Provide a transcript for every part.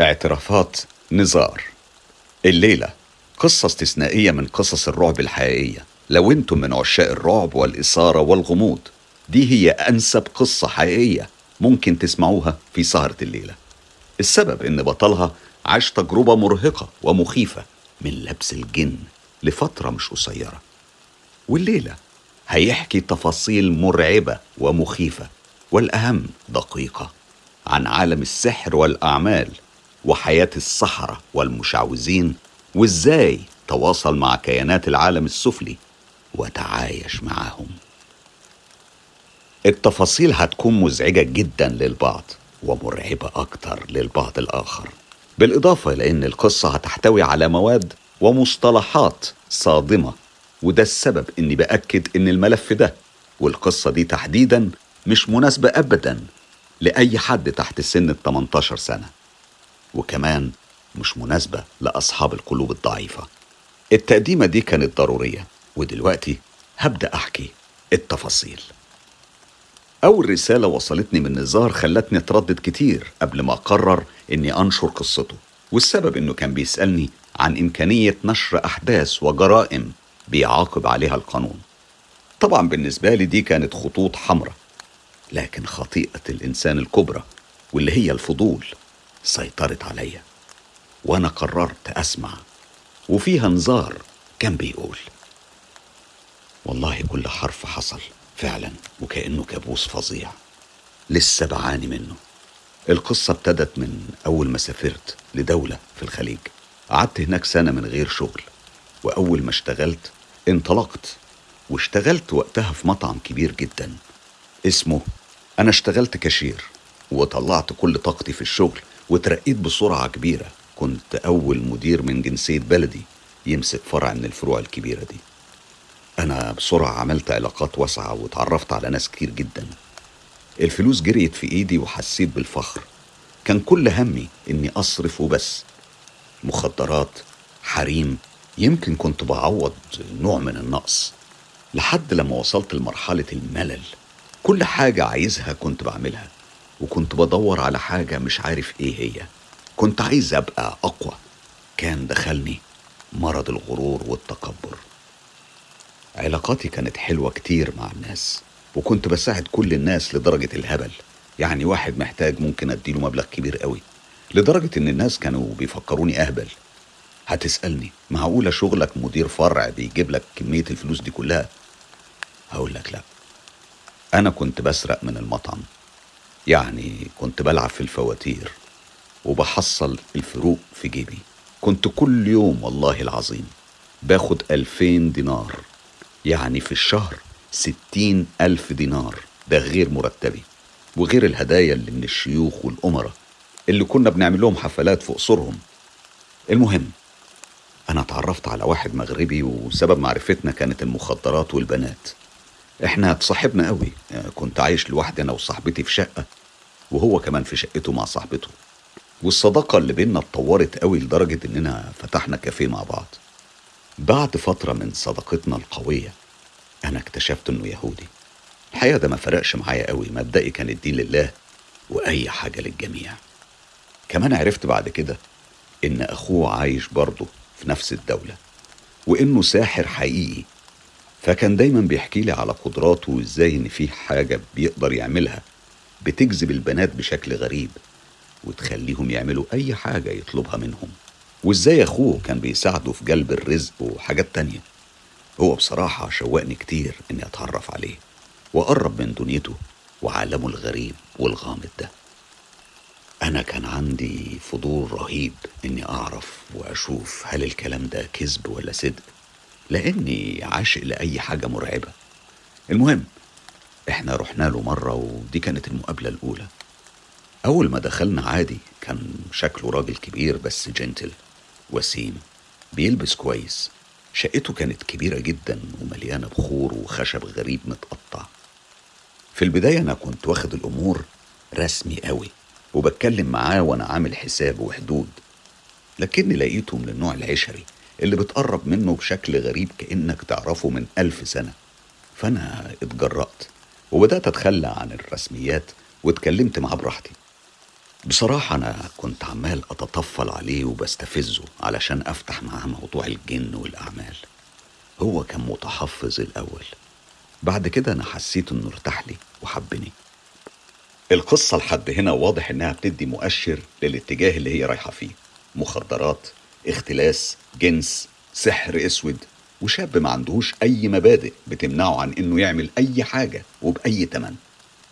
اعترافات نزار. الليلة قصة استثنائية من قصص الرعب الحقيقية. لو أنتم من عشاق الرعب والإثارة والغموض دي هي أنسب قصة حقيقية ممكن تسمعوها في سهرة الليلة. السبب إن بطلها عاش تجربة مرهقة ومخيفة من لبس الجن لفترة مش قصيرة. والليلة هيحكي تفاصيل مرعبة ومخيفة والأهم دقيقة عن عالم السحر والأعمال وحياة السحرة والمشعوذين وإزاي تواصل مع كيانات العالم السفلي وتعايش معاهم التفاصيل هتكون مزعجة جدا للبعض ومرعبة أكتر للبعض الآخر. بالإضافة إلى أن القصة هتحتوي على مواد ومصطلحات صادمة وده السبب إني بأكد إن الملف ده والقصة دي تحديدا مش مناسبة أبدا لأي حد تحت سن ال 18 سنة. وكمان مش مناسبة لأصحاب القلوب الضعيفة. التقديمة دي كانت ضرورية ودلوقتي هبدأ أحكي التفاصيل. أول رسالة وصلتني من نزار خلتني أتردد كتير قبل ما أقرر إني أنشر قصته والسبب إنه كان بيسألني عن إمكانية نشر أحداث وجرائم بيعاقب عليها القانون. طبعا بالنسبة لي دي كانت خطوط حمراء لكن خطيئة الإنسان الكبرى واللي هي الفضول. سيطرت عليا وأنا قررت أسمع وفيها نزار كان بيقول. والله كل حرف حصل فعلا وكأنه كابوس فظيع. لسه بعاني منه. القصة ابتدت من أول ما سافرت لدولة في الخليج. قعدت هناك سنة من غير شغل وأول ما اشتغلت انطلقت واشتغلت وقتها في مطعم كبير جدا اسمه أنا اشتغلت كاشير وطلعت كل طاقتي في الشغل. وترقيت بسرعة كبيرة. كنت أول مدير من جنسية بلدي يمسك فرع من الفروع الكبيرة دي. أنا بسرعة عملت علاقات واسعة وتعرفت على ناس كتير جدا. الفلوس جريت في إيدي وحسيت بالفخر. كان كل همي إني أصرف وبس. مخدرات حريم يمكن كنت بعوض نوع من النقص. لحد لما وصلت لمرحلة الملل كل حاجة عايزها كنت بعملها. وكنت بدور على حاجة مش عارف إيه هي. كنت عايز أبقى أقوى. كان دخلني مرض الغرور والتكبر. علاقاتي كانت حلوة كتير مع الناس وكنت بساعد كل الناس لدرجة الهبل. يعني واحد محتاج ممكن أديله مبلغ كبير قوي لدرجة إن الناس كانوا بيفكروني أهبل. هتسألني معقولة شغلك مدير فرع بيجيب لك كمية الفلوس دي كلها؟ هقول لك لا. أنا كنت بسرق من المطعم. يعني كنت بلعب في الفواتير وبحصل الفروق في جيبي. كنت كل يوم والله العظيم باخد ألفين دينار يعني في الشهر ستين ألف دينار ده غير مرتبي. وغير الهدايا اللي من الشيوخ والأمراء اللي كنا بنعمل لهم حفلات في قصورهم المهم أنا اتعرفت على واحد مغربي وسبب معرفتنا كانت المخدرات والبنات. إحنا اتصاحبنا قوي كنت عايش لوحدي أنا وصاحبتي في شقة. وهو كمان في شقته مع صاحبته. والصداقة اللي بينا اتطورت قوي لدرجة إننا فتحنا كافيه مع بعض. بعد فترة من صداقتنا القوية أنا اكتشفت إنه يهودي. الحقيقة ده ما فرقش معايا قوي مبدئي كان الدين لله وأي حاجة للجميع. كمان عرفت بعد كده إن أخوه عايش برضه في نفس الدولة وإنه ساحر حقيقي. فكان دايما بيحكي لي على قدراته وإزاي إن في حاجة بيقدر يعملها. بتجذب البنات بشكل غريب وتخليهم يعملوا أي حاجة يطلبها منهم. وإزاي أخوه كان بيساعده في جلب الرزق وحاجات تانية. هو بصراحة شوقني كتير إني أتعرف عليه واقرب من دنيته وعالمه الغريب والغامض ده. أنا كان عندي فضول رهيب إني أعرف وأشوف هل الكلام ده كذب ولا صدق لأني عاشق لأي حاجة مرعبة. المهم إحنا رحنا له مرة ودي كانت المقابلة الأولى. أول ما دخلنا عادي كان شكله راجل كبير بس جنتل وسيم بيلبس كويس. شقته كانت كبيرة جدا ومليانة بخور وخشب غريب متقطع. في البداية أنا كنت واخد الأمور رسمي قوي وبتكلم معاه وأنا عامل حساب وحدود. لكني لقيته من النوع العشري اللي بتقرب منه بشكل غريب كأنك تعرفه من ألف سنة. فأنا اتجرأت. وبدأت أتخلى عن الرسميات واتكلمت معاه براحتي. بصراحة أنا كنت عمال أتطفل عليه وبستفزه علشان أفتح معاه موضوع الجن والأعمال. هو كان متحفظ الأول. بعد كده أنا حسيت إنه ارتاح لي وحبني. القصة لحد هنا واضح إنها بتدي مؤشر للاتجاه اللي هي رايحة فيه. مخدرات اختلاس جنس سحر أسود. وشاب ما عندهوش أي مبادئ بتمنعه عن إنه يعمل أي حاجة وبأي تمن.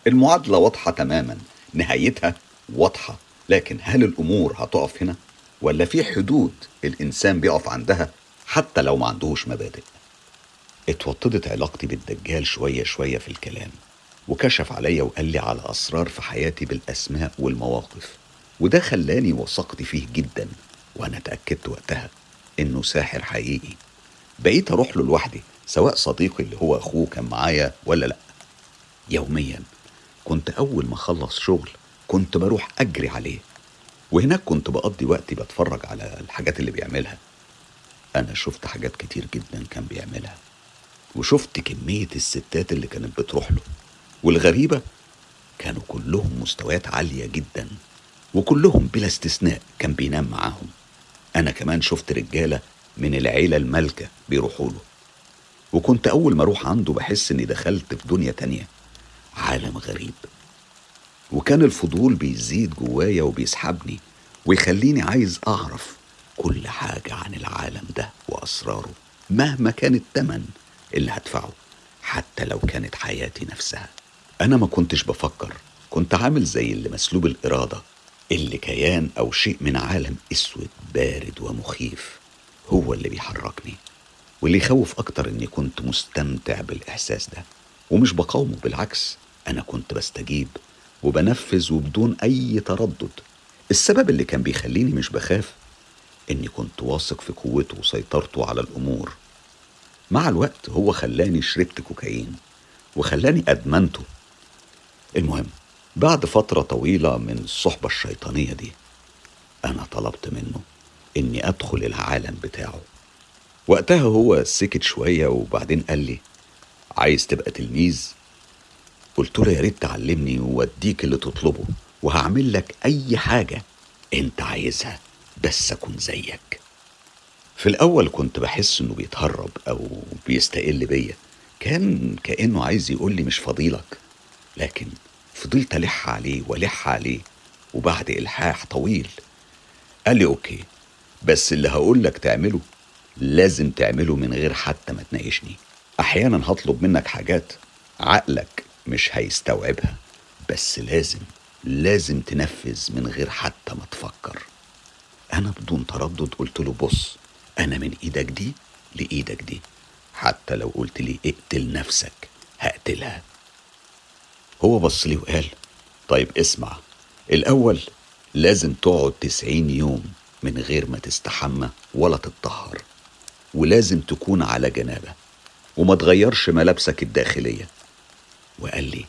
المعادلة واضحة تماما نهايتها واضحة. لكن هل الأمور هتقف هنا؟ ولا في حدود الإنسان بيقف عندها حتى لو ما عندهوش مبادئ؟ اتوطدت علاقتي بالدجال شوية شوية في الكلام وكشف عليا وقال لي على أسرار في حياتي بالأسماء والمواقف وده خلاني وثقت فيه جدا وأنا اتأكدت وقتها إنه ساحر حقيقي. بقيت أروح له لوحدي سواء صديقي اللي هو أخوه كان معايا ولا لأ. يوميا كنت أول ما أخلص شغل كنت بروح أجري عليه وهناك كنت بقضي وقتي بتفرج على الحاجات اللي بيعملها. أنا شفت حاجات كتير جدا كان بيعملها وشفت كمية الستات اللي كانت بتروح له والغريبة كانوا كلهم مستويات عالية جدا وكلهم بلا استثناء كان بينام معاهم. أنا كمان شفت رجالة من العيلة المالكة بيروحوا له. وكنت أول ما أروح عنده بحس إني دخلت في دنيا تانية عالم غريب. وكان الفضول بيزيد جوايا وبيسحبني ويخليني عايز أعرف كل حاجة عن العالم ده وأسراره مهما كان التمن اللي هدفعه حتى لو كانت حياتي نفسها. أنا ما كنتش بفكر كنت عامل زي اللي مسلوب الإرادة اللي كيان أو شيء من عالم أسود بارد ومخيف. هو اللي بيحركني واللي يخوف أكتر إني كنت مستمتع بالإحساس ده. ومش بقاومه بالعكس أنا كنت بستجيب وبنفذ وبدون أي تردد. السبب اللي كان بيخليني مش بخاف إني كنت واثق في قوته وسيطرته على الأمور. مع الوقت هو خلاني شربت كوكايين وخلاني أدمنته. المهم بعد فترة طويلة من الصحبة الشيطانية دي أنا طلبت منه إني أدخل العالم بتاعه. وقتها هو سكت شوية وبعدين قال لي عايز تبقى تلميذ؟ قلت له يا ريت تعلمني وأديك اللي تطلبه وهعمل لك أي حاجة أنت عايزها بس أكون زيك. في الأول كنت بحس إنه بيتهرب أو بيستقل بيا. كان كأنه عايز يقول لي مش فضيلك. لكن فضلت ألح عليه وألح عليه وبعد إلحاح طويل قال لي أوكي. بس اللي هقول لك تعمله لازم تعمله من غير حتى ما تناقشني. أحيانا هطلب منك حاجات عقلك مش هيستوعبها بس لازم لازم تنفذ من غير حتى ما تفكر. أنا بدون تردد قلت له بص أنا من إيدك دي لإيدك دي حتى لو قلت لي اقتل نفسك هقتلها. هو بص لي وقال طيب اسمع الأول لازم تقعد تسعين يوم من غير ما تستحمى ولا تتطهر ولازم تكون على جنابة وما تغيرش ملابسك الداخلية. وقال لي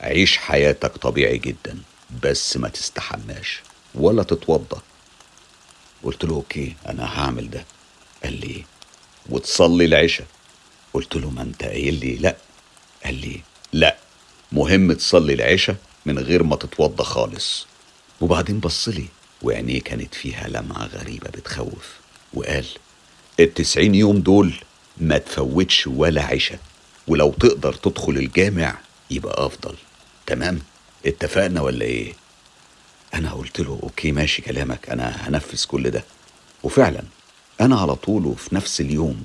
عيش حياتك طبيعي جدا بس ما تستحماش ولا تتوضى. قلت له أوكي أنا هعمل ده. قال لي وتصلي العشاء. قلت له ما أنت قايل لي لأ. قال لي لأ مهم تصلي العشاء من غير ما تتوضى خالص. وبعدين بص لي وعينيه كانت فيها لمعة غريبة بتخوف وقال التسعين يوم دول ما تفوتش ولا عشاء ولو تقدر تدخل الجامع يبقى أفضل. تمام؟ اتفقنا ولا إيه؟ أنا قلت له أوكي ماشي كلامك أنا هنفذ كل ده. وفعلا أنا على طول وفي نفس اليوم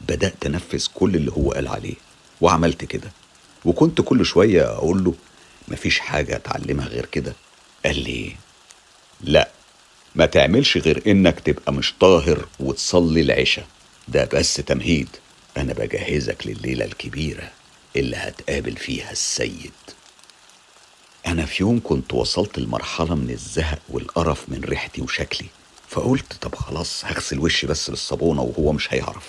بدأت أنفذ كل اللي هو قال عليه وعملت كده. وكنت كل شوية أقول له مفيش حاجة أتعلمها غير كده. قال لي لا ما تعملش غير إنك تبقى مش طاهر وتصلي العشاء. ده بس تمهيد. أنا بجهزك لليلة الكبيرة اللي هتقابل فيها السيد. أنا في يوم كنت وصلت لمرحلة من الزهق والقرف من ريحتي وشكلي فقلت طب خلاص هغسل وشي بس بالصابونة وهو مش هيعرف.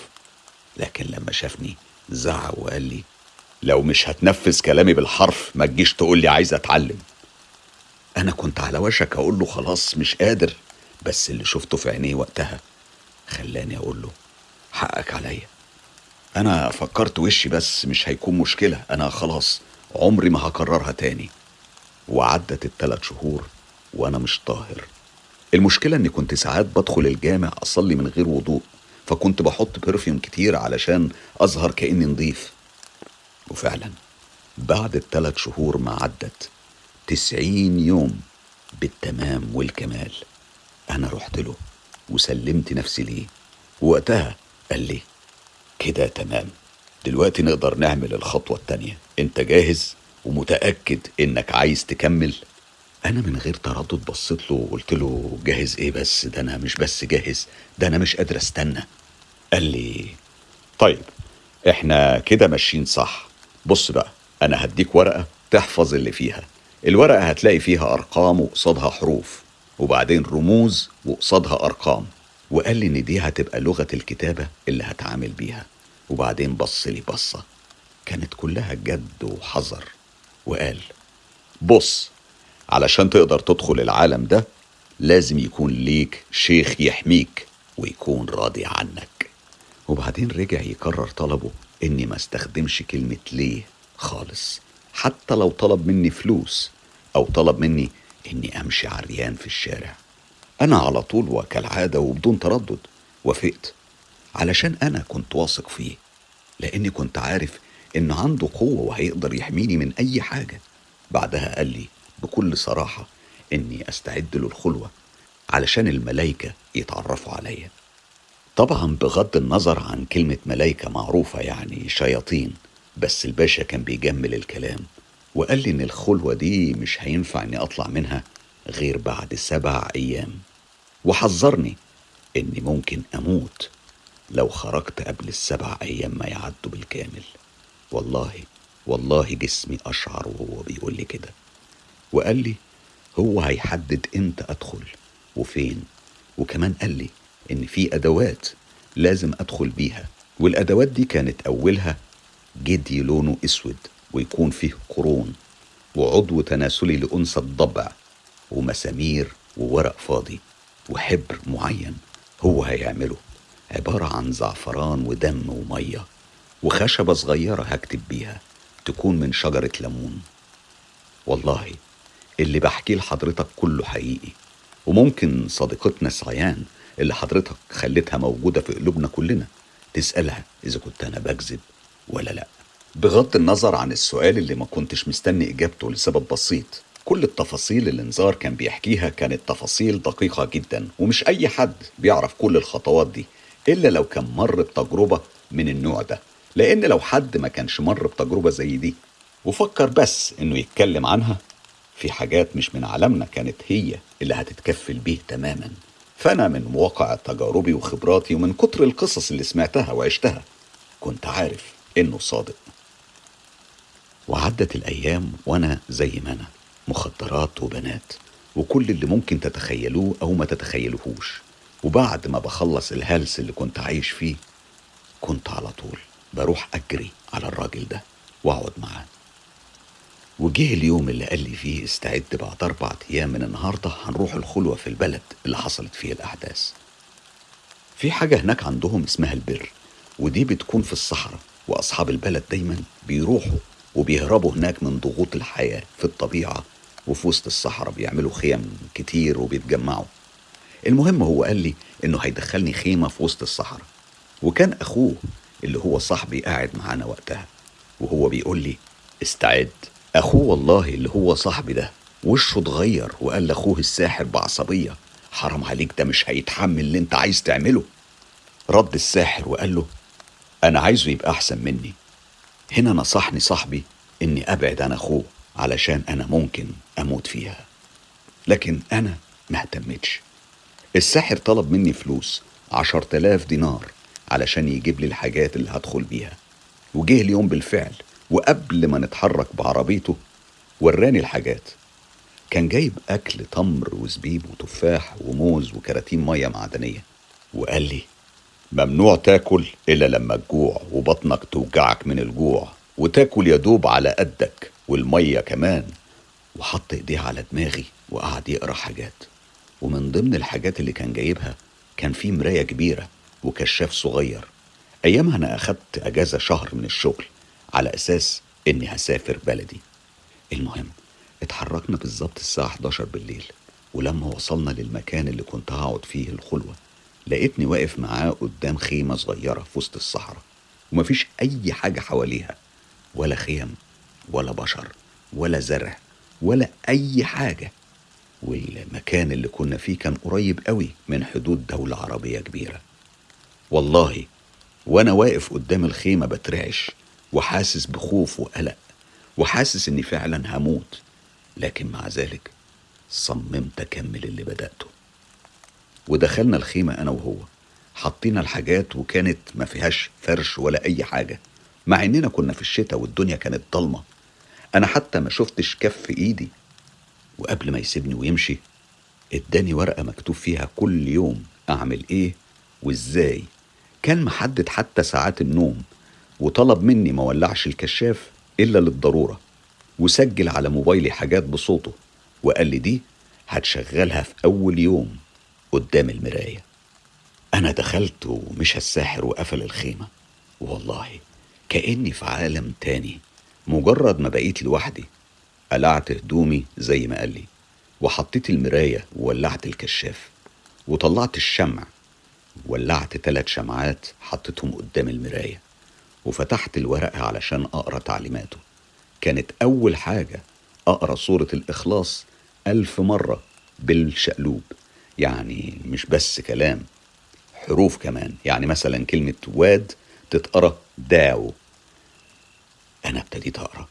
لكن لما شافني زعق وقال لي لو مش هتنفذ كلامي بالحرف ما تجيش تقول لي عايز أتعلم. أنا كنت على وشك أقول له خلاص مش قادر. بس اللي شفته في عينيه وقتها خلاني أقول له حقك عليا. أنا فكرت وشي بس مش هيكون مشكلة. أنا خلاص عمري ما هكررها تاني. وعدت الثلاث شهور وأنا مش طاهر. المشكلة إني كنت ساعات بدخل الجامع أصلي من غير وضوء فكنت بحط برفيوم كتير علشان أظهر كأني نضيف. وفعلا بعد الثلاث شهور ما عدت تسعين يوم بالتمام والكمال. أنا رحت له وسلمت نفسي ليه. وقتها قال لي كده تمام دلوقتي نقدر نعمل الخطوة التانية. أنت جاهز ومتأكد إنك عايز تكمل؟ أنا من غير تردد بصيت له وقلت له جاهز إيه بس؟ ده أنا مش بس جاهز ده أنا مش قادر أستنى. قال لي طيب إحنا كده ماشيين صح. بص بقى أنا هديك ورقة تحفظ اللي فيها. الورقة هتلاقي فيها أرقام وقصادها حروف. وبعدين رموز وقصادها أرقام. وقال لي إن دي هتبقى لغة الكتابة اللي هتعامل بيها. وبعدين بص لي بصة. كانت كلها جد وحذر. وقال بص علشان تقدر تدخل العالم ده لازم يكون ليك شيخ يحميك ويكون راضي عنك. وبعدين رجع يكرر طلبه إني ما استخدمش كلمة ليه خالص. حتى لو طلب مني فلوس أو طلب مني إني أمشي عريان في الشارع. أنا على طول وكالعادة وبدون تردد. وافقت. علشان أنا كنت واثق فيه. لأني كنت عارف إن عنده قوة وهيقدر يحميني من أي حاجة. بعدها قال لي بكل صراحة إني أستعد له الخلوة علشان الملايكة يتعرفوا عليا. طبعا بغض النظر عن كلمة ملايكة معروفة يعني شياطين بس الباشا كان بيجمل الكلام. وقال لي إن الخلوة دي مش هينفع إني أطلع منها غير بعد سبع أيام. وحذرني إني ممكن أموت لو خرجت قبل السبع أيام ما يعدوا بالكامل. والله والله جسمي أشعر وهو بيقول لي كده. وقال لي هو هيحدد إمتى أدخل وفين. وكمان قال لي إن في أدوات لازم أدخل بيها. والأدوات دي كانت أولها جدي لونه أسود. ويكون فيه قرون وعضو تناسلي لانثى الضبع ومسامير وورق فاضي وحبر معين هو هيعمله. عبارة عن زعفران ودم ومية وخشبة صغيرة هكتب بيها تكون من شجرة ليمون. والله اللي بحكيه لحضرتك كله حقيقي. وممكن صديقتنا سعيان اللي حضرتك خليتها موجودة في قلوبنا كلنا تسألها إذا كنت أنا بكذب ولا لأ. بغض النظر عن السؤال اللي ما كنتش مستني إجابته لسبب بسيط كل التفاصيل اللي نزار كان بيحكيها كانت تفاصيل دقيقة جدا ومش أي حد بيعرف كل الخطوات دي إلا لو كان مر بتجربة من النوع ده. لأن لو حد ما كانش مر بتجربة زي دي وفكر بس إنه يتكلم عنها في حاجات مش من عالمنا كانت هي اللي هتتكفل بيه تماما. فأنا من واقع تجاربي وخبراتي ومن كتر القصص اللي سمعتها وعشتها كنت عارف إنه صادق. وعدت الأيام وأنا زي ما أنا مخدرات وبنات وكل اللي ممكن تتخيلوه أو ما تتخيلوهوش. وبعد ما بخلص الهلس اللي كنت عايش فيه كنت على طول بروح أجري على الراجل ده وأقعد معاه. وجه اليوم اللي قال لي فيه استعد بعد أربع أيام من النهاردة هنروح الخلوة في البلد اللي حصلت فيه الأحداث. في حاجة هناك عندهم اسمها البر ودي بتكون في الصحراء وأصحاب البلد دايما بيروحوا وبيهربوا هناك من ضغوط الحياة في الطبيعة وفي وسط الصحراء بيعملوا خيم كتير وبيتجمعوا. المهم هو قال لي إنه هيدخلني خيمة في وسط الصحراء. وكان أخوه اللي هو صاحبي قاعد معانا وقتها وهو بيقول لي استعد. أخوه والله اللي هو صاحبي ده وشه اتغير وقال لأخوه الساحر بعصبية حرام عليك ده مش هيتحمل اللي انت عايز تعمله. رد الساحر وقال له أنا عايزه يبقى أحسن مني. هنا نصحني صاحبي إني أبعد عن أخوه علشان أنا ممكن أموت فيها. لكن أنا ما اهتمتش. الساحر طلب مني فلوس عشر تلاف دينار علشان يجيب لي الحاجات اللي هدخل بيها. وجه اليوم بالفعل وقبل ما نتحرك بعربيته وراني الحاجات. كان جايب أكل تمر وزبيب وتفاح وموز وكراتين مية معدنية. وقال لي ممنوع تاكل إلا لما تجوع وبطنك توجعك من الجوع وتاكل يدوب على قدك والمية كمان. وحط ايديه على دماغي وقعد يقرأ حاجات. ومن ضمن الحاجات اللي كان جايبها كان في مراية كبيرة وكشاف صغير. أيامها أنا أخدت أجازة شهر من الشغل على أساس إني هسافر بلدي. المهم اتحركنا بالظبط الساعة 11 بالليل ولما وصلنا للمكان اللي كنت هقعد فيه الخلوة. لقيتني واقف معاه قدام خيمة صغيرة في وسط الصحراء ومفيش أي حاجة حواليها ولا خيم ولا بشر ولا زرع ولا أي حاجة. والمكان اللي كنا فيه كان قريب قوي من حدود دولة عربية كبيرة. والله وأنا واقف قدام الخيمة بترعش وحاسس بخوف وقلق وحاسس إني فعلا هموت. لكن مع ذلك صممت أكمل اللي بدأته. ودخلنا الخيمة أنا وهو. حطينا الحاجات وكانت ما فيهاش فرش ولا أي حاجة. مع إننا كنا في الشتاء والدنيا كانت ضلمة. أنا حتى ما شفتش كف إيدي. وقبل ما يسيبني ويمشي إداني ورقة مكتوب فيها كل يوم أعمل إيه وإزاي. كان محدد حتى ساعات النوم. وطلب مني ما ولعش الكشاف إلا للضرورة. وسجل على موبايلي حاجات بصوته. وقال لي دي هتشغلها في أول يوم. قدام المراية. أنا دخلت ومشى الساحر وقفل الخيمة. والله كأني في عالم تاني مجرد ما بقيت لوحدي. قلعت هدومي زي ما قال لي وحطيت المراية وولعت الكشاف وطلعت الشمع. ولعت تلات شمعات حطيتهم قدام المراية وفتحت الورقة علشان أقرأ تعليماته. كانت أول حاجة أقرأ سورة الإخلاص ألف مرة بالشقلوب. يعني مش بس كلام حروف كمان. يعني مثلا كلمة واد تتقرأ داو. أنا ابتديت أقرأ.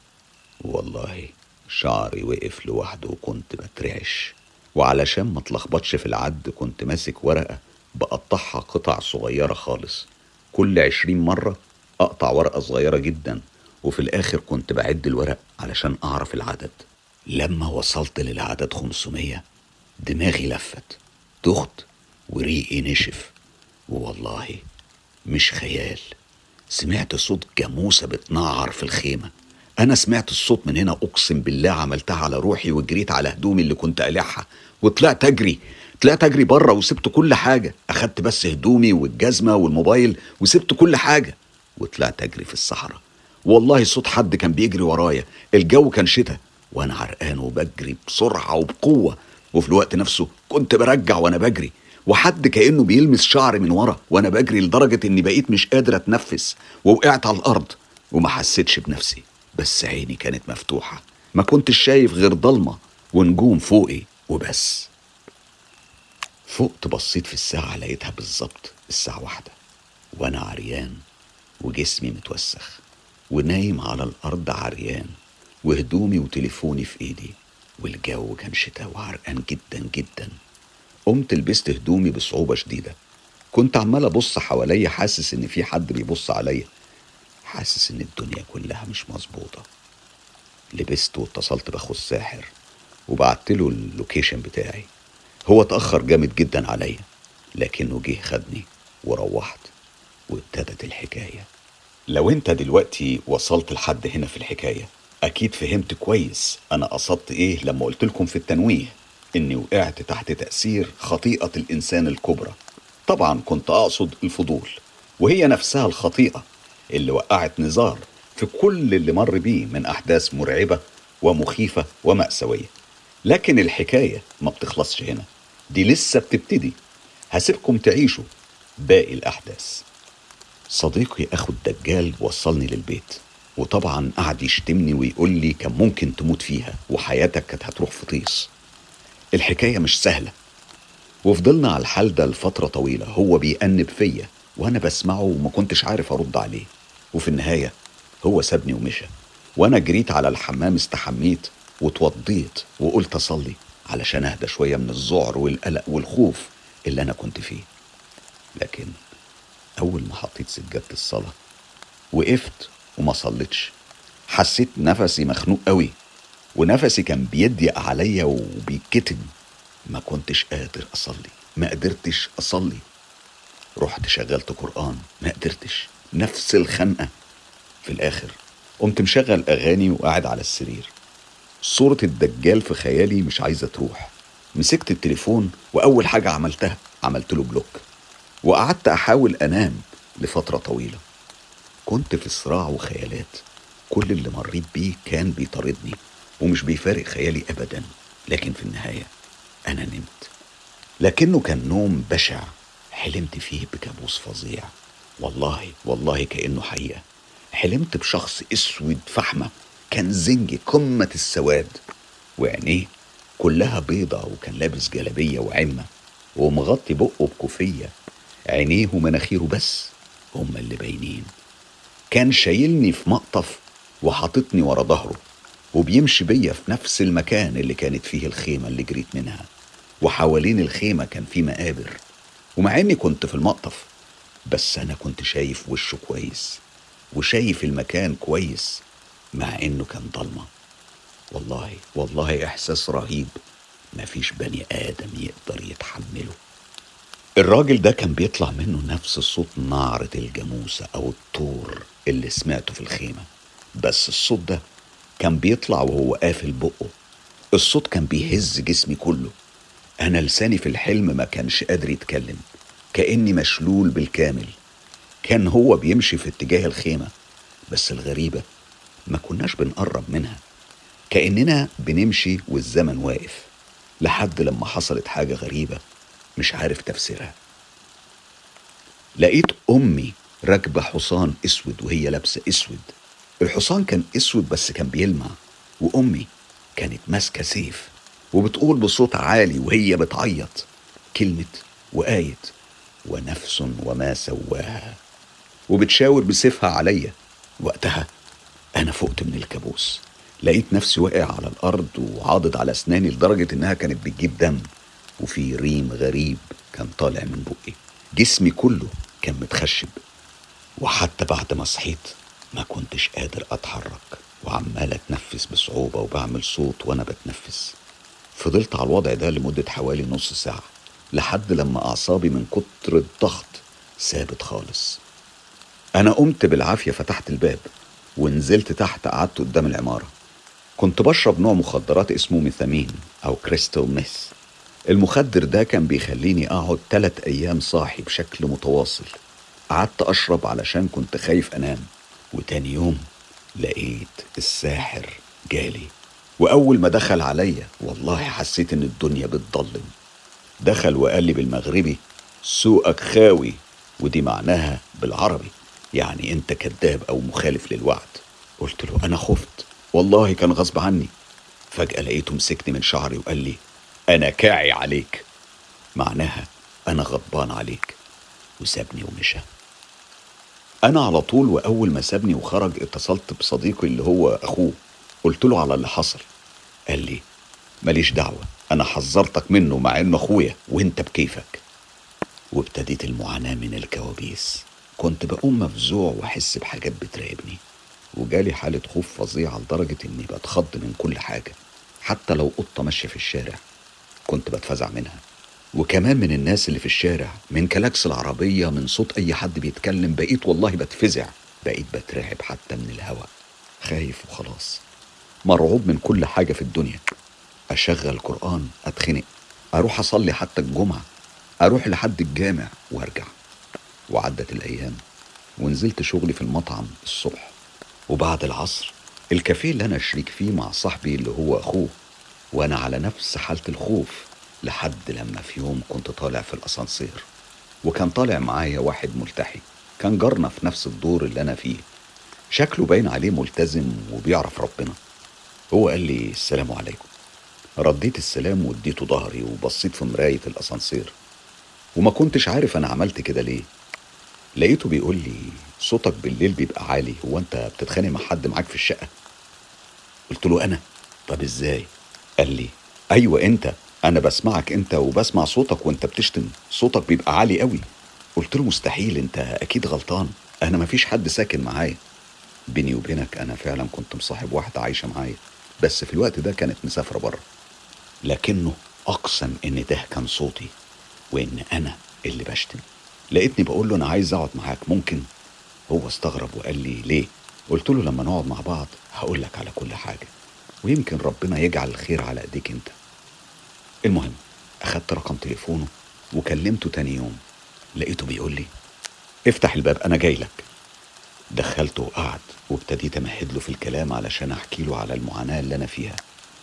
والله شعري وقف لوحده وكنت بترعش. وعلشان ما اتلخبطش في العد كنت ماسك ورقة بقطعها قطع صغيرة خالص. كل عشرين مرة أقطع ورقة صغيرة جدا. وفي الآخر كنت بعد الورق علشان أعرف العدد. لما وصلت للعدد 500 دماغي لفت. تخت وريقي نشف. والله مش خيال. سمعت صوت جاموسة بتنعر في الخيمة. أنا سمعت الصوت من هنا أقسم بالله عملتها على روحي وجريت على هدومي اللي كنت قالعها. وطلعت أجري. طلعت أجري بره وسبت كل حاجة. أخدت بس هدومي والجزمة والموبايل وسبت كل حاجة. وطلعت أجري في الصحراء. والله صوت حد كان بيجري ورايا. الجو كان شتاء. وأنا عرقان وبجري بسرعة وبقوة. وفي الوقت نفسه كنت برجع وأنا بجري وحد كأنه بيلمس شعري من ورا وأنا بجري لدرجة إني بقيت مش قادر أتنفس ووقعت على الأرض وما حسيتش بنفسي بس عيني كانت مفتوحة ما كنتش شايف غير ضلمة ونجوم فوقي وبس. فقت بصيت في الساعة لقيتها بالظبط الساعة واحدة وأنا عريان وجسمي متوسخ ونايم على الأرض عريان وهدومي وتليفوني في إيدي. والجو كان شتاء وعرقان جدا جدا. قمت لبست هدومي بصعوبة شديدة. كنت عمال أبص حواليا حاسس إن في حد بيبص عليا. حاسس إن الدنيا كلها مش مظبوطة. لبست واتصلت بأخو الساحر وبعت له اللوكيشن بتاعي. هو اتأخر جامد جدا عليا لكنه جه خدني وروحت وابتدت الحكاية. لو أنت دلوقتي وصلت لحد هنا في الحكاية أكيد فهمت كويس. أنا قصدت إيه لما قلت لكم في التنويه؟ إني وقعت تحت تأثير خطيئة الإنسان الكبرى. طبعا كنت أقصد الفضول وهي نفسها الخطيئة اللي وقعت نزار في كل اللي مر بيه من أحداث مرعبة ومخيفة ومأساوية. لكن الحكاية ما بتخلصش هنا. دي لسه بتبتدي. هسيبكم تعيشوا باقي الأحداث. صديقي أخو الدجال وصلني للبيت. وطبعا قعد يشتمني ويقول لي كان ممكن تموت فيها وحياتك كانت هتروح في طيس. الحكاية مش سهلة. وفضلنا على الحال ده لفترة طويلة هو بيأنب فيا وأنا بسمعه وما كنتش عارف أرد عليه. وفي النهاية هو سابني ومشى. وأنا جريت على الحمام استحميت واتوضيت وقلت أصلي علشان أهدى شوية من الذعر والقلق والخوف اللي أنا كنت فيه. لكن أول ما حطيت سجادة الصلاة وقفت وما صليتش. حسيت نفسي مخنوق قوي ونفسي كان بيضيق عليا وبيتكتم. ما كنتش قادر أصلي ما قدرتش أصلي. رحت شغلت قرآن ما قدرتش. نفس الخنقة. في الآخر قمت مشغل أغاني وقاعد على السرير. صورة الدجال في خيالي مش عايزة تروح. مسكت التليفون وأول حاجة عملتها عملت له بلوك. وقعدت أحاول أنام لفترة طويلة. كنت في صراع وخيالات. كل اللي مريت بيه كان بيطاردني ومش بيفارق خيالي أبدا. لكن في النهاية أنا نمت. لكنه كان نوم بشع. حلمت فيه بكابوس فظيع. والله والله كأنه حقيقة. حلمت بشخص أسود فحمة. كان زنجي قمة السواد. وعينيه كلها بيضة وكان لابس جلابية وعمة. ومغطي بقه بكوفية. عينيه ومناخيره بس. هما اللي باينين. كان شايلني في مقطف وحاططني ورا ظهره وبيمشي بيا في نفس المكان اللي كانت فيه الخيمة اللي جريت منها وحوالين الخيمة كان في مقابر. ومع إني كنت في المقطف بس أنا كنت شايف وشه كويس وشايف المكان كويس مع إنه كان ضلمه والله والله إحساس رهيب. مفيش بني آدم يقدر يتحمله. الراجل ده كان بيطلع منه نفس صوت نعرة الجاموسة أو الطور. اللي سمعته في الخيمة. بس الصوت ده كان بيطلع وهو قافل بقه. الصوت كان بيهز جسمي كله. أنا لساني في الحلم ما كانش قادر يتكلم. كأني مشلول بالكامل. كان هو بيمشي في اتجاه الخيمة. بس الغريبة ما كناش بنقرب منها. كأننا بنمشي والزمن واقف. لحد لما حصلت حاجة غريبة مش عارف تفسيرها. لقيت أمي راكبة حصان أسود وهي لابسة أسود. الحصان كان أسود بس كان بيلمع وأمي كانت ماسكة سيف وبتقول بصوت عالي وهي بتعيط. كلمة وآية ونفس وما سواها. وبتشاور بسيفها عليا. وقتها أنا فقت من الكابوس لقيت نفسي واقع على الأرض وعاضد على أسناني لدرجة إنها كانت بتجيب دم وفي ريم غريب كان طالع من بقي. جسمي كله كان متخشب. وحتى بعد ما صحيت ما كنتش قادر أتحرك وعمال أتنفس بصعوبة وبعمل صوت وأنا بتنفس. فضلت على الوضع ده لمدة حوالي نص ساعة لحد لما أعصابي من كتر الضغط ثابت خالص. أنا قمت بالعافية فتحت الباب ونزلت تحت قعدت قدام العمارة. كنت بشرب نوع مخدرات اسمه ميثامين أو كريستال ميث. المخدر ده كان بيخليني أقعد تلات أيام صاحي بشكل متواصل. قعدت أشرب علشان كنت خايف أنام وتاني يوم لقيت الساحر جالي. وأول ما دخل عليا والله حسيت إن الدنيا بتضلم. دخل وقال لي بالمغربي سوقك خاوي ودي معناها بالعربي يعني أنت كذاب أو مخالف للوعد. قلت له أنا خفت. والله كان غصب عني. فجأة لقيته مسكني من شعري وقال لي أنا كاعي عليك. معناها أنا غضبان عليك. وسابني ومشى. أنا على طول وأول ما سابني وخرج اتصلت بصديقي اللي هو أخوه. قلت له على اللي حصل. قال لي ماليش دعوة أنا حذرتك منه مع إنه أخويا وإنت بكيفك. وابتديت المعاناة من الكوابيس. كنت بقوم مفزوع وأحس بحاجات بتراقبني. وجالي حالة خوف فظيعة لدرجة إني بتخض من كل حاجة. حتى لو قطة ماشية في الشارع كنت بتفزع منها. وكمان من الناس اللي في الشارع من كلاكس العربية من صوت أي حد بيتكلم بقيت والله بتفزع. بقيت بترعب حتى من الهواء خايف وخلاص. مرعوب من كل حاجة في الدنيا. أشغل قرآن أتخنق. أروح أصلي حتى الجمعة. أروح لحد الجامع وأرجع. وعدت الأيام ونزلت شغلي في المطعم الصبح. وبعد العصر الكافيه اللي أنا شريك فيه مع صاحبي اللي هو أخوه وأنا على نفس حالة الخوف. لحد لما في يوم كنت طالع في الأسانسير وكان طالع معايا واحد ملتحي كان جارنا في نفس الدور اللي أنا فيه. شكله باين عليه ملتزم وبيعرف ربنا. هو قال لي السلام عليكم. رديت السلام واديته ظهري وبصيت في مراية الأسانسير. وما كنتش عارف أنا عملت كده ليه. لقيته بيقول لي صوتك بالليل بيبقى عالي هو أنت بتتخانق مع حد معاك في الشقة؟ قلت له أنا. طب إزاي؟ قال لي أيوة أنت. أنا بسمعك أنت وبسمع صوتك وأنت بتشتم. صوتك بيبقى عالي قوي. قلت له مستحيل أنت أكيد غلطان. أنا مفيش حد ساكن معايا. بيني وبينك أنا فعلا كنت مصاحب واحدة عايشة معايا. بس في الوقت ده كانت مسافرة بره. لكنه أقسم إن ده كان صوتي وإن أنا اللي بشتم. لقيتني بقول له أنا عايز أقعد معاك. ممكن هو استغرب وقال لي ليه؟ قلت له لما نقعد مع بعض هقول لك على كل حاجة. ويمكن ربنا يجعل الخير على إيديك أنت. المهم أخدت رقم تليفونه وكلمته تاني يوم. لقيته بيقول لي افتح الباب أنا جاي لك. دخلته وقعد وابتديت أمهد له في الكلام علشان أحكي له على المعاناة اللي أنا فيها.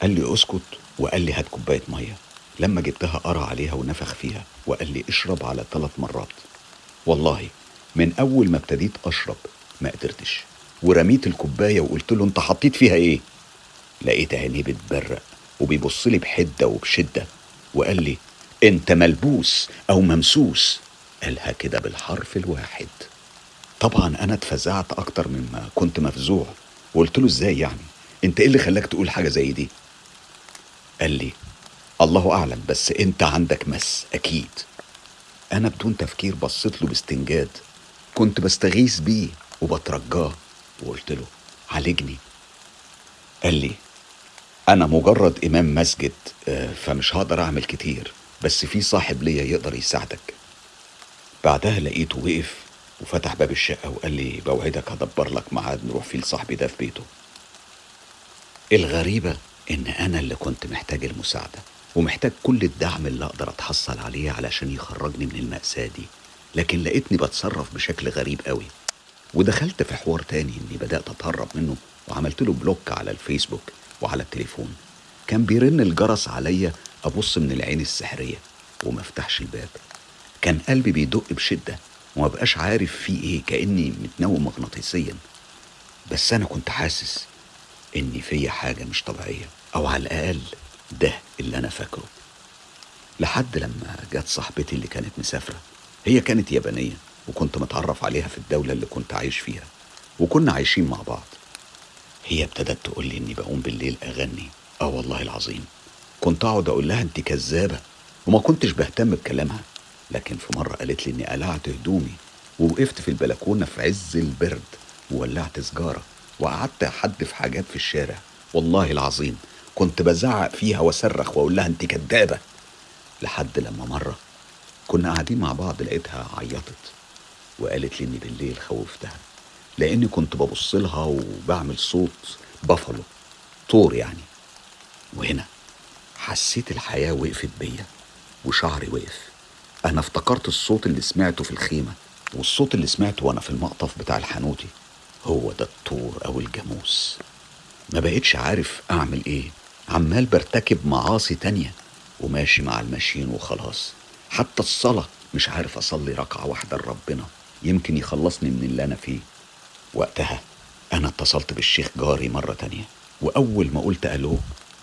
قال لي اسكت. وقال لي هات كوباية مية. لما جبتها قرأ عليها ونفخ فيها وقال لي اشرب على ثلاث مرات. والله من أول ما ابتديت أشرب ما قدرتش. ورميت الكوباية وقلت له أنت حطيت فيها إيه؟ لقيت عينيه بتبرق. وبيبص لي بحدة وبشدة وقال لي أنت ملبوس أو ممسوس؟ قالها كده بالحرف الواحد. طبعا أنا اتفزعت أكتر مما كنت مفزوع. وقلت له إزاي يعني؟ أنت إيه اللي خلاك تقول حاجة زي دي؟ قال لي الله أعلم بس أنت عندك مس أكيد. أنا بدون تفكير بصيت له باستنجاد. كنت بستغيث بيه وبترجاه. وقلت له عالجني. قال لي أنا مجرد إمام مسجد آه، فمش هقدر أعمل كتير بس في صاحب ليا يقدر يساعدك. بعدها لقيته وقف وفتح باب الشقة وقال لي بوعدك هدبر لك ميعاد نروح فيه لصاحبي ده في بيته. الغريبة إن أنا اللي كنت محتاج المساعدة ومحتاج كل الدعم اللي أقدر أتحصل عليه علشان يخرجني من المأساة دي لكن لقيتني بتصرف بشكل غريب قوي. ودخلت في حوار تاني إني بدأت أتهرب منه وعملت له block على الفيسبوك. وعلى التليفون. كان بيرن الجرس عليا أبص من العين السحرية وما أفتحش الباب. كان قلبي بيدق بشدة وما بقاش عارف فيه إيه كأني متنوم مغناطيسيا. بس أنا كنت حاسس إن فيا حاجة مش طبيعية أو على الأقل ده اللي أنا فاكره. لحد لما جت صاحبتي اللي كانت مسافرة. هي كانت يابانية وكنت متعرف عليها في الدولة اللي كنت عايش فيها. وكنا عايشين مع بعض. هي ابتدت تقول لي إني بقوم بالليل أغني. آه والله العظيم. كنت أقعد أقول لها أنت كذابة. وما كنتش بهتم بكلامها. لكن في مرة قالت لي إني قلعت هدومي ووقفت في البلكونة في عز البرد وولعت سجارة وقعدت أحدف حاجات في الشارع. والله العظيم. كنت بزعق فيها وأصرخ وأقول لها أنت كدابة لحد لما مرة كنا قاعدين مع بعض لقيتها عيطت وقالت لي إني بالليل خوفتها. لأني كنت ببص لها وبعمل صوت بافلو طور يعني. وهنا حسيت الحياة وقفت بيا وشعري وقف. أنا افتكرت الصوت اللي سمعته في الخيمة والصوت اللي سمعته وأنا في المقطف بتاع الحانوتي. هو ده الطور أو الجاموس. ما بقتش عارف أعمل إيه. عمال برتكب معاصي تانية وماشي مع الماشيين وخلاص. حتى الصلاة مش عارف أصلي ركعة واحدة لربنا. يمكن يخلصني من اللي أنا فيه. وقتها أنا اتصلت بالشيخ جاري مرة تانية وأول ما قلت ألو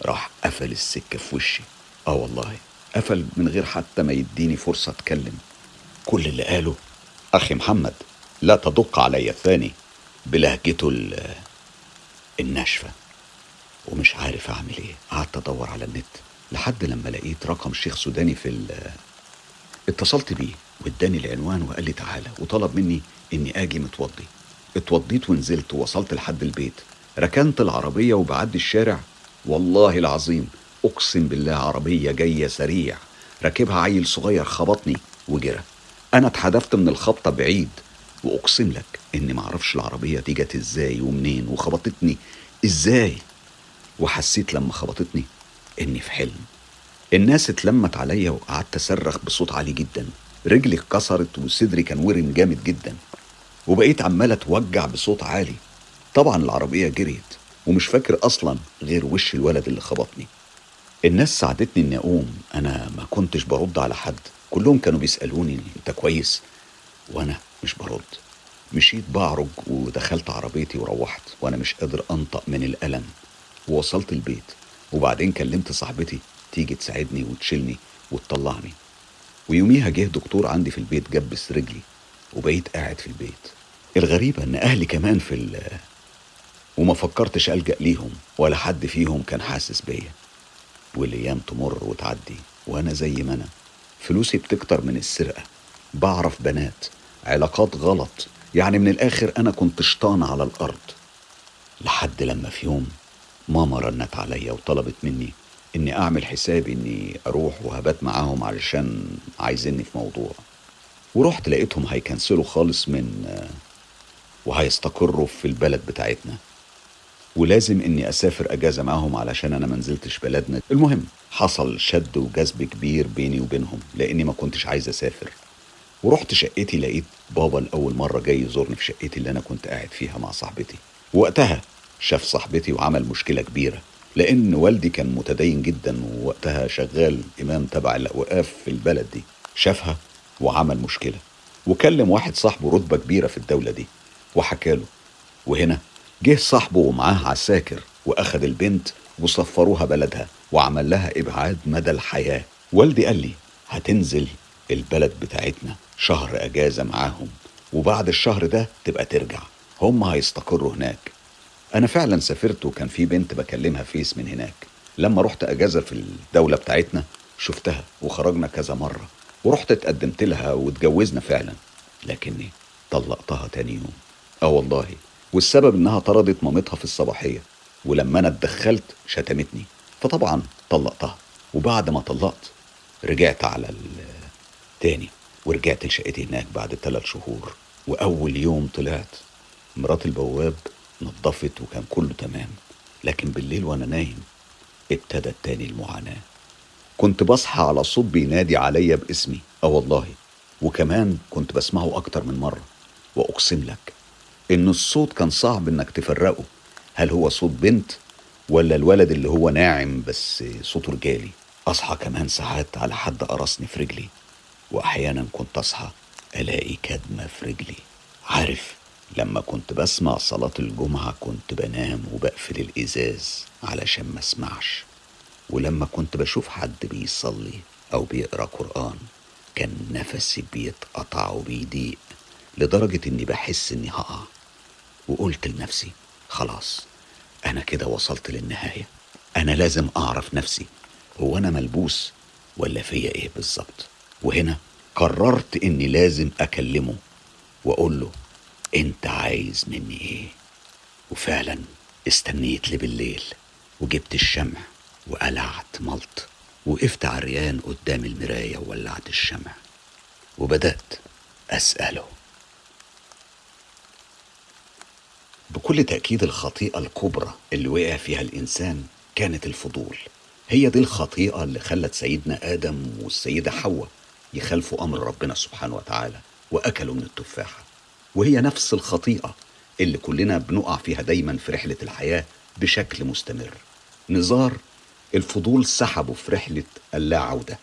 راح قفل السكة في وشي. آه والله قفل من غير حتى ما يديني فرصة أتكلم. كل اللي قاله أخي محمد لا تدق علي الثاني بلهجته ال- الناشفة. ومش عارف أعمل إيه. قعدت أدور على النت لحد لما لقيت رقم شيخ سوداني في ال- اتصلت بيه واداني العنوان وقال لي تعالى وطلب مني إني آجي متوضي. اتوضيت ونزلت ووصلت لحد البيت. ركنت العربية وبعدي الشارع. والله العظيم أقسم بالله عربية جاية سريع. راكبها عيل صغير خبطني وجرى. أنا اتحدفت من الخبطة بعيد. وأقسم لك إني معرفش العربية دي جت إزاي ومنين وخبطتني. إزاي؟ وحسيت لما خبطتني إني في حلم. الناس اتلمت عليا وقعدت أصرخ بصوت عالي جدا. رجلي اتكسرت وصدري كان ورم جامد جدا. وبقيت عمال اتوجع بصوت عالي. طبعا العربية جريت ومش فاكر أصلا غير وش الولد اللي خبطني. الناس ساعدتني إني أقوم. أنا ما كنتش برد على حد. كلهم كانوا بيسألوني أنت كويس؟ وأنا مش برد. مشيت بعرج ودخلت عربيتي وروحت وأنا مش قادر أنطق من الألم. ووصلت البيت وبعدين كلمت صاحبتي تيجي تساعدني وتشيلني وتطلعني. ويوميها جه دكتور عندي في البيت جبس رجلي. وبقيت قاعد في البيت. الغريبة إن أهلي كمان في ال وما فكرتش ألجأ ليهم ولا حد فيهم كان حاسس بيا. والأيام تمر وتعدي وأنا زي ما أنا. فلوسي بتكتر من السرقة. بعرف بنات. علاقات غلط. يعني من الآخر أنا كنت شطان على الأرض. لحد لما في يوم ماما رنت عليا وطلبت مني إني أعمل حسابي إني أروح وهبات معاهم علشان عايزيني في موضوع. ورحت لقيتهم هيكنسلوا خالص من وهيستقروا في البلد بتاعتنا. ولازم إني أسافر أجازة معاهم علشان أنا منزلتش بلدنا. المهم حصل شد وجذب كبير بيني وبينهم لأني ما كنتش عايز أسافر. ورحت شقتي لقيت بابا لأول مرة جاي يزورني في شقتي اللي أنا كنت قاعد فيها مع صاحبتي. وقتها شاف صاحبتي وعمل مشكلة كبيرة لأن والدي كان متدين جدا ووقتها شغال إمام تبع الأوقاف في البلد دي. شافها وعمل مشكلة. وكلم واحد صاحبه رتبة كبيرة في الدولة دي وحكاله وهنا جه صاحبه ومعاه عساكر وأخد البنت وصفروها بلدها وعمل لها إبعاد مدى الحياة. والدي قال لي هتنزل البلد بتاعتنا شهر أجازة معاهم وبعد الشهر ده تبقى ترجع. هم هيستقروا هناك. أنا فعلا سافرت وكان في بنت بكلمها فيس من هناك. لما رحت أجازة في الدولة بتاعتنا شفتها وخرجنا كذا مرة. ورحت اتقدمت لها واتجوزنا فعلا لكني طلقتها تاني يوم. آه والله والسبب إنها طردت مامتها في الصباحية ولما أنا اتدخلت شتمتني. فطبعا طلقتها وبعد ما طلقت رجعت على التاني ورجعت لشقتي هناك بعد ثلاث شهور. وأول يوم طلعت مرات البواب نظفت وكان كله تمام لكن بالليل وأنا نايم ابتدت تاني المعاناة. كنت بصحى على صوت بينادي عليا باسمي. أه والله. وكمان كنت بسمعه أكتر من مرة. وأقسم لك إن الصوت كان صعب إنك تفرقه. هل هو صوت بنت ولا الولد اللي هو ناعم بس صوته رجالي؟ أصحى كمان ساعات على حد قرصني في رجلي. وأحيانا كنت أصحى ألاقي كدمة في رجلي. عارف لما كنت بسمع صلاة الجمعة كنت بنام وبقفل الإزاز علشان ما أسمعش. ولما كنت بشوف حد بيصلي أو بيقرأ قرآن كان نفسي بيتقطع وبيضيق لدرجة إني بحس إني هقع. وقلت لنفسي خلاص أنا كده وصلت للنهاية. أنا لازم أعرف نفسي هو أنا ملبوس ولا فيا إيه بالظبط؟ وهنا قررت إني لازم أكلمه وأقول له أنت عايز مني إيه؟ وفعلا استنيت لي بالليل وجبت الشمع وقلعت ملط وقفت عريان قدام المراية وولعت الشمع وبدأت أسأله. بكل تأكيد الخطيئة الكبرى اللي وقع فيها الإنسان كانت الفضول. هي دي الخطيئة اللي خلت سيدنا آدم والسيدة حواء يخالفوا أمر ربنا سبحانه وتعالى وأكلوا من التفاحة. وهي نفس الخطيئة اللي كلنا بنقع فيها دايما في رحلة الحياة بشكل مستمر. نزار الفضول سحبه في رحلة اللا عودة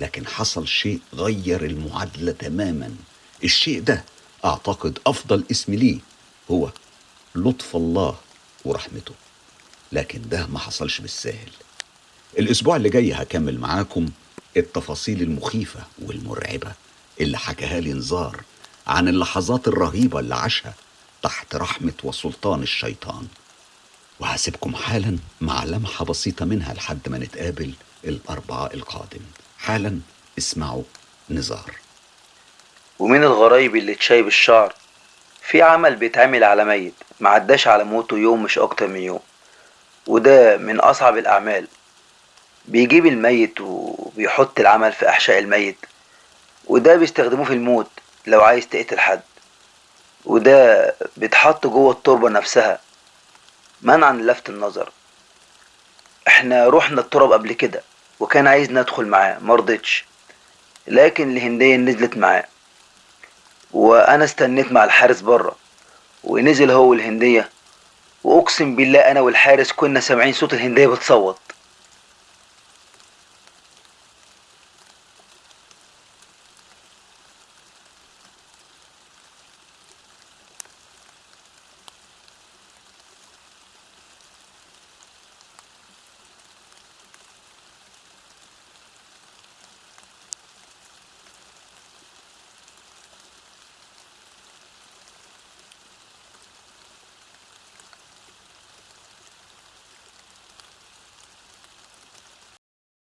لكن حصل شيء غير المعادلة تماما. الشيء ده أعتقد أفضل اسم ليه هو لطف الله ورحمته. لكن ده ما حصلش بالساهل. الأسبوع اللي جاي هكمل معاكم التفاصيل المخيفة والمرعبة اللي حكاها لي نزار عن اللحظات الرهيبة اللي عاشها تحت رحمة وسلطان الشيطان. وهسيبكم حالا مع لمحة بسيطة منها لحد ما نتقابل الأربعاء القادم. حالا اسمعوا نزار. ومن الغرايب اللي تشايب الشعر في عمل بيتعمل على ميت معداش على موته يوم مش أكتر من يوم. وده من أصعب الأعمال. بيجيب الميت وبيحط العمل في أحشاء الميت. وده بيستخدموه في الموت لو عايز تقتل حد. وده بيتحط جوه التربة نفسها. منعا للفت النظر. إحنا رحنا التراب قبل كده وكان عايز ندخل معاه مرضتش لكن الهندية نزلت معاه. وأنا استنيت مع الحارس بره ونزل هو الهندية وأقسم بالله أنا والحارس كنا سامعين صوت الهندية بتصوت.